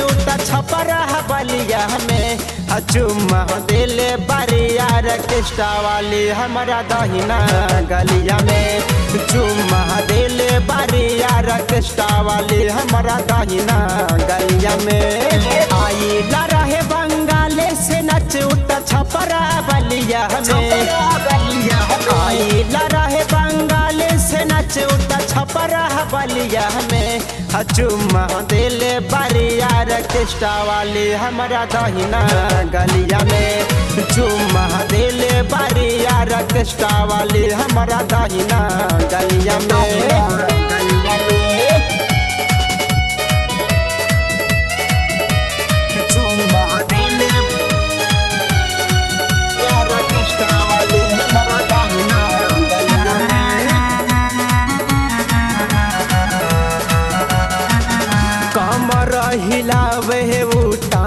से छपरा बलिया में। चुम्मा दिले बरिया रकिष्टा वाली हमारा दहिना गलिया में। चुम्मा दिले बरिया रकिष्टा वाली हमारा दहिना गलिया में। आइला रहे बंगाले से नच उठ छपरा बलिया में। छपरा बलिया में। चुम्मा दिले बरिया रकिष्टा वाली हमारा दहिना गलिया में। चुमा दिले बरिया रकिष्टा वाली हमारा दहिना गलिया में। कमर हिलावे उठा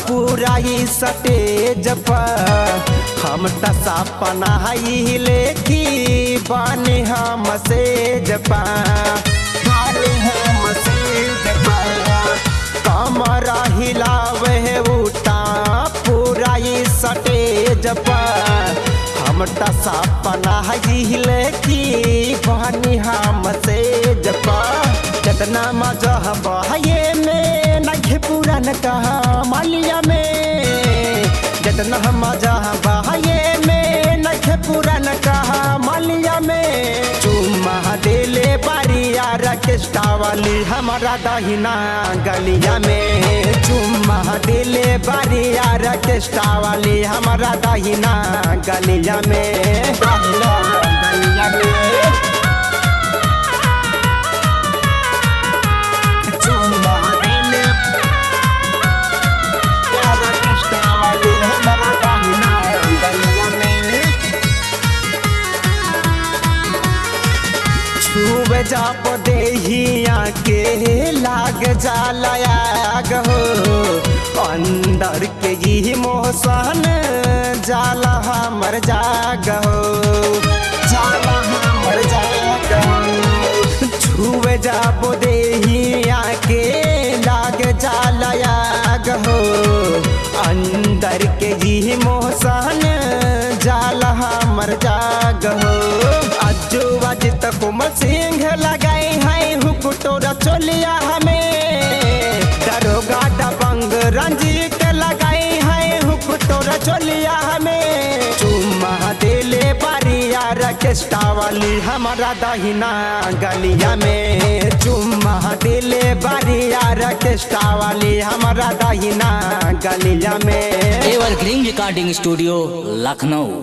पूरा ही सटेज पर। हम टसा पनाही लेखी, बानी हम से जपा जपा हिलावे उठा पूरा ही सटेज पर। हम टसा पनाही लेखी, बानी हम से जपा कितना मज़ा बहाये में पुरान कहा, मालिया में, जितना मज़ा बहाये में। नखे पुरान कहा, मालिया में चुम्मा दिले बारिया रकेष्टा वाली हमारा दहिना गलिया में। चुम्मा दिले बारिया रकेष्टा वाली हमारा दहिना गलिया में। जाप देहिया के लाग जालयाग हो, अंदर के ही मोहसन जाला हमर जाग हो। जाला हमर जाग हो। छुए जाप देहिया के लाग जालयाग हो, अंदर के ही मोहसन जाला हमर जाग हो। अज्जू अज सिंह लगाई है हुक तोरा चोलिया हमें। दरोगा दबंग रंजीत लगाई है हुक तोरा चोलिया हमें। चुम्मा दिले बारिया रकेष्टा वाली हमारा दहिना गलिया में। चुम्मा दिले बारिया रकेष्टा वाली हमारा दहिना गलिया में। Evergreen recording studio Lucknow.